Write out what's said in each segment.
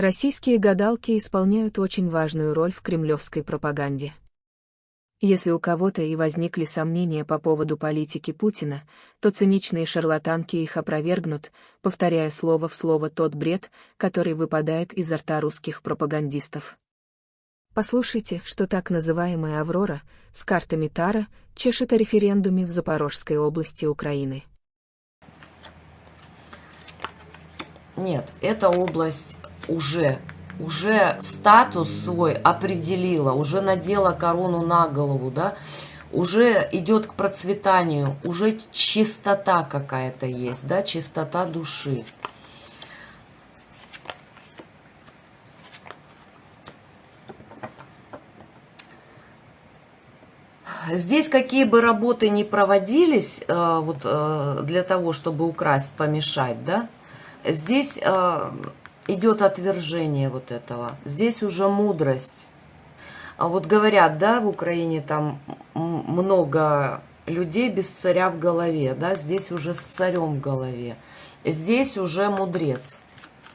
Российские гадалки исполняют очень важную роль в кремлевской пропаганде. Если у кого-то и возникли сомнения по поводу политики Путина, то циничные шарлатанки их опровергнут, повторяя слово в слово тот бред, который выпадает изо рта русских пропагандистов. Послушайте, что так называемая «Аврора» с картами Тара чешет о референдуме в Запорожской области Украины. Нет, эта область уже уже статус свой определила, уже надела корону на голову, да, уже идет к процветанию, уже чистота какая-то есть, да, чистота души. Здесь какие бы работы ни проводились, э, вот э, для того, чтобы украсть, помешать, да, здесь э, идет отвержение вот этого. Здесь уже мудрость. А вот говорят, да, в Украине там много людей без царя в голове, да, здесь уже с царем в голове. Здесь уже мудрец,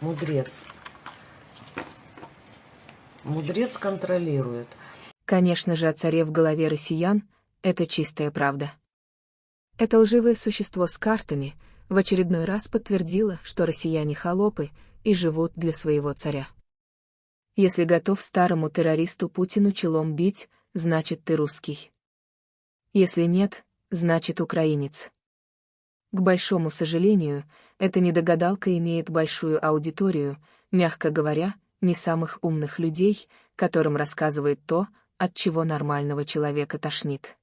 мудрец. Мудрец контролирует. Конечно же, о царе в голове россиян — это чистая правда. Это лживое существо с картами в очередной раз подтвердило, что россияне холопы — и живут для своего царя. Если готов старому террористу Путину челом бить, значит ты русский. Если нет, значит украинец. К большому сожалению, эта недогадалка имеет большую аудиторию, мягко говоря, не самых умных людей, которым рассказывает то, от чего нормального человека тошнит.